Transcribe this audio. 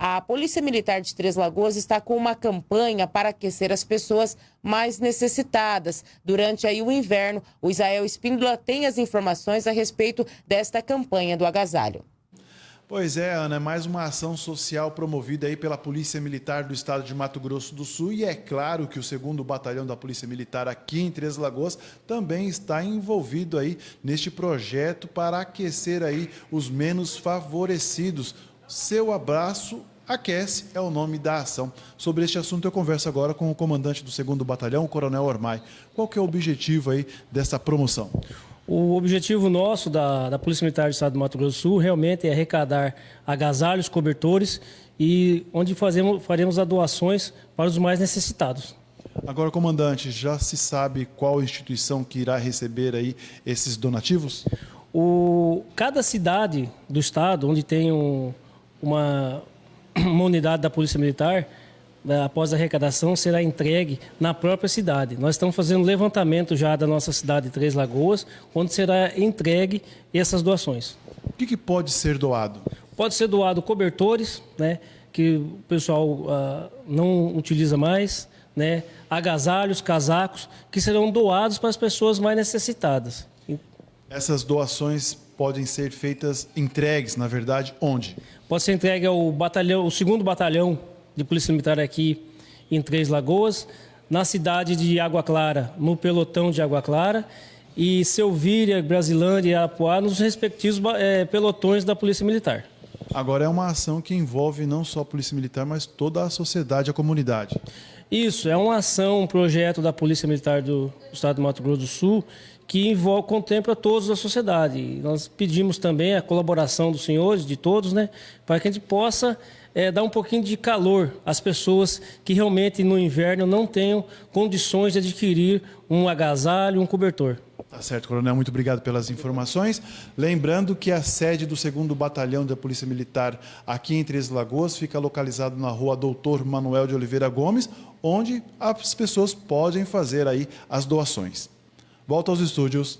A Polícia Militar de Três Lagoas está com uma campanha para aquecer as pessoas mais necessitadas. Durante aí o inverno, o Israel Espíndola tem as informações a respeito desta campanha do agasalho. Pois é, Ana, é mais uma ação social promovida aí pela Polícia Militar do Estado de Mato Grosso do Sul e é claro que o segundo batalhão da Polícia Militar aqui em Três Lagoas também está envolvido aí neste projeto para aquecer aí os menos favorecidos. Seu abraço aquece é o nome da ação. Sobre este assunto eu converso agora com o comandante do segundo batalhão, o Coronel Ormai. Qual que é o objetivo aí dessa promoção? O objetivo nosso da, da Polícia Militar do Estado do Mato Grosso do Sul realmente é arrecadar agasalhos, cobertores e onde fazemos, faremos as doações para os mais necessitados. Agora, comandante, já se sabe qual instituição que irá receber aí esses donativos? O, cada cidade do estado onde tem um, uma, uma unidade da Polícia Militar né, após a arrecadação, será entregue na própria cidade. Nós estamos fazendo levantamento já da nossa cidade de Três Lagoas, onde será entregue essas doações. O que, que pode ser doado? Pode ser doado cobertores, né, que o pessoal uh, não utiliza mais, né, agasalhos, casacos, que serão doados para as pessoas mais necessitadas. Essas doações podem ser feitas, entregues, na verdade, onde? Pode ser entregue ao batalhão, o segundo batalhão de Polícia Militar aqui em Três Lagoas, na cidade de Água Clara, no pelotão de Água Clara, e Selvíria, Brasilândia e Apuá, nos respectivos é, pelotões da Polícia Militar. Agora é uma ação que envolve não só a Polícia Militar, mas toda a sociedade, a comunidade. Isso, é uma ação, um projeto da Polícia Militar do Estado do Mato Grosso do Sul que envolve, contempla todos da sociedade. Nós pedimos também a colaboração dos senhores, de todos, né, para que a gente possa é, dar um pouquinho de calor às pessoas que realmente no inverno não tenham condições de adquirir um agasalho, um cobertor. Tá certo, Coronel. Muito obrigado pelas informações. Lembrando que a sede do 2 Batalhão da Polícia Militar aqui em Três Lagoas fica localizado na rua Doutor Manuel de Oliveira Gomes, onde as pessoas podem fazer aí as doações. Volta aos estúdios.